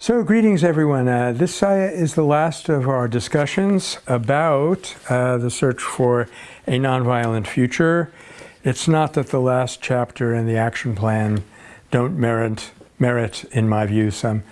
So greetings everyone. Uh, this uh, is the last of our discussions about uh, the search for a nonviolent future. It's not that the last chapter and the action plan don't merit, merit in my view, some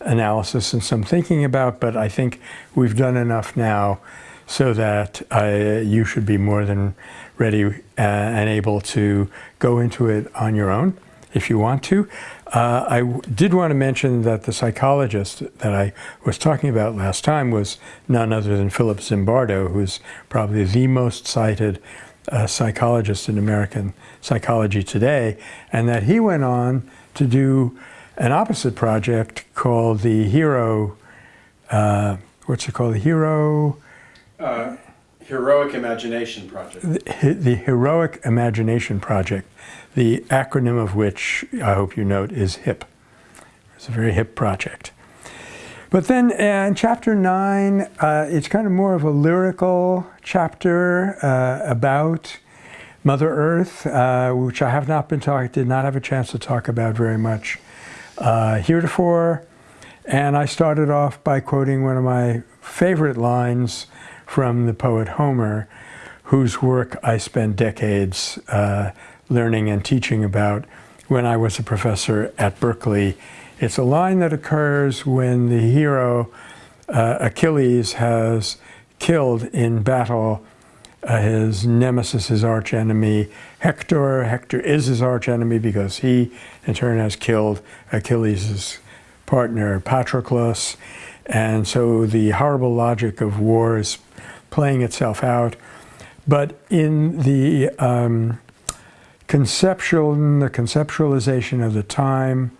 analysis and some thinking about, but I think we've done enough now so that uh, you should be more than ready uh, and able to go into it on your own if you want to. Uh, I did want to mention that the psychologist that I was talking about last time was none other than Philip Zimbardo, who's probably the most cited uh, psychologist in American psychology today, and that he went on to do an opposite project called the Hero, uh, what's it called, the Hero? Uh, Heroic Imagination Project. The, the Heroic Imagination Project, the acronym of which I hope you note is HIP. It's a very hip project. But then in chapter nine, uh, it's kind of more of a lyrical chapter uh, about Mother Earth, uh, which I have not been talking, did not have a chance to talk about very much uh, heretofore. And I started off by quoting one of my favorite lines from the poet Homer, whose work I spent decades uh, learning and teaching about when I was a professor at Berkeley. It's a line that occurs when the hero uh, Achilles has killed in battle uh, his nemesis, his archenemy, Hector. Hector is his archenemy because he, in turn, has killed Achilles' partner, Patroclus. And so the horrible logic of war is playing itself out. But in the um, conceptual, the conceptualization of the time,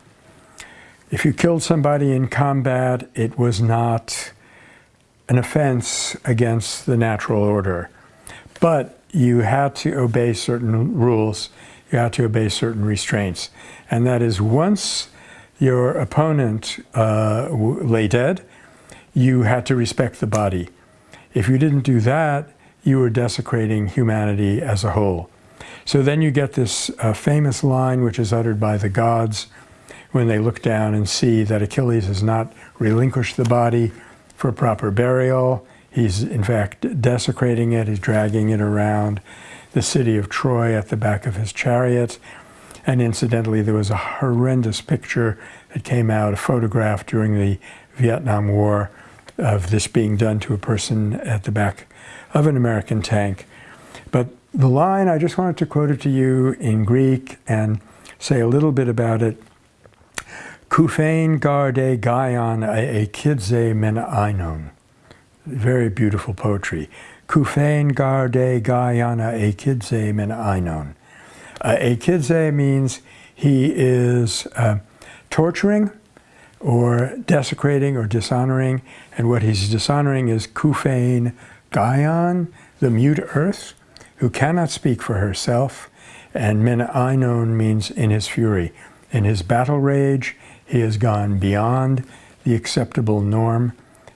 if you killed somebody in combat, it was not an offense against the natural order. But you had to obey certain rules, you had to obey certain restraints. And that is once your opponent uh, lay dead, you had to respect the body. If you didn't do that, you were desecrating humanity as a whole. So then you get this uh, famous line which is uttered by the gods when they look down and see that Achilles has not relinquished the body for proper burial. He's in fact desecrating it, he's dragging it around the city of Troy at the back of his chariot. And incidentally, there was a horrendous picture that came out, a photograph during the Vietnam War of this being done to a person at the back of an American tank. But the line, I just wanted to quote it to you in Greek and say a little bit about it. Kufein garde gaion ekidze men ainon. Very beautiful poetry. Kufein garde gaion ekidze men ainon. Uh, ekidze means he is uh, torturing or desecrating or dishonoring. And what he's dishonoring is Kufein Gaion, the mute earth, who cannot speak for herself. And Menainon means in his fury. In his battle rage, he has gone beyond the acceptable norm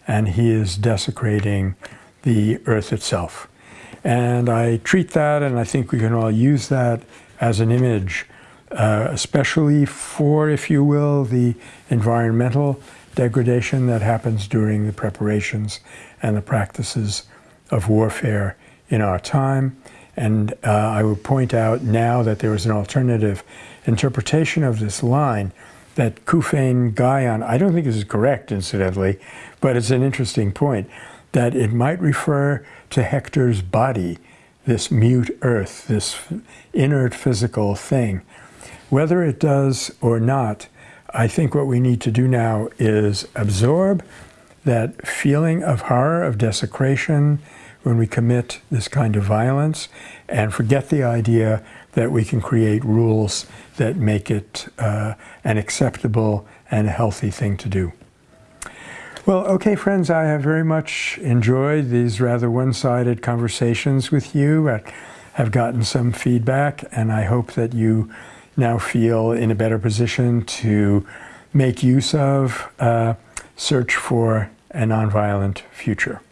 and he is desecrating the earth itself. And I treat that, and I think we can all use that as an image uh, especially for, if you will, the environmental degradation that happens during the preparations and the practices of warfare in our time. And uh, I would point out now that there is an alternative interpretation of this line that Kufein Gaion, I don't think this is correct, incidentally, but it's an interesting point, that it might refer to Hector's body, this mute earth, this inert physical thing, whether it does or not, I think what we need to do now is absorb that feeling of horror, of desecration, when we commit this kind of violence, and forget the idea that we can create rules that make it uh, an acceptable and healthy thing to do. Well, okay, friends, I have very much enjoyed these rather one-sided conversations with you. I have gotten some feedback, and I hope that you now feel in a better position to make use of uh, search for a nonviolent future.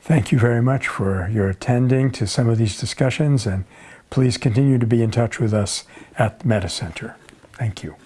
Thank you very much for your attending to some of these discussions and please continue to be in touch with us at the Metta Center. Thank you.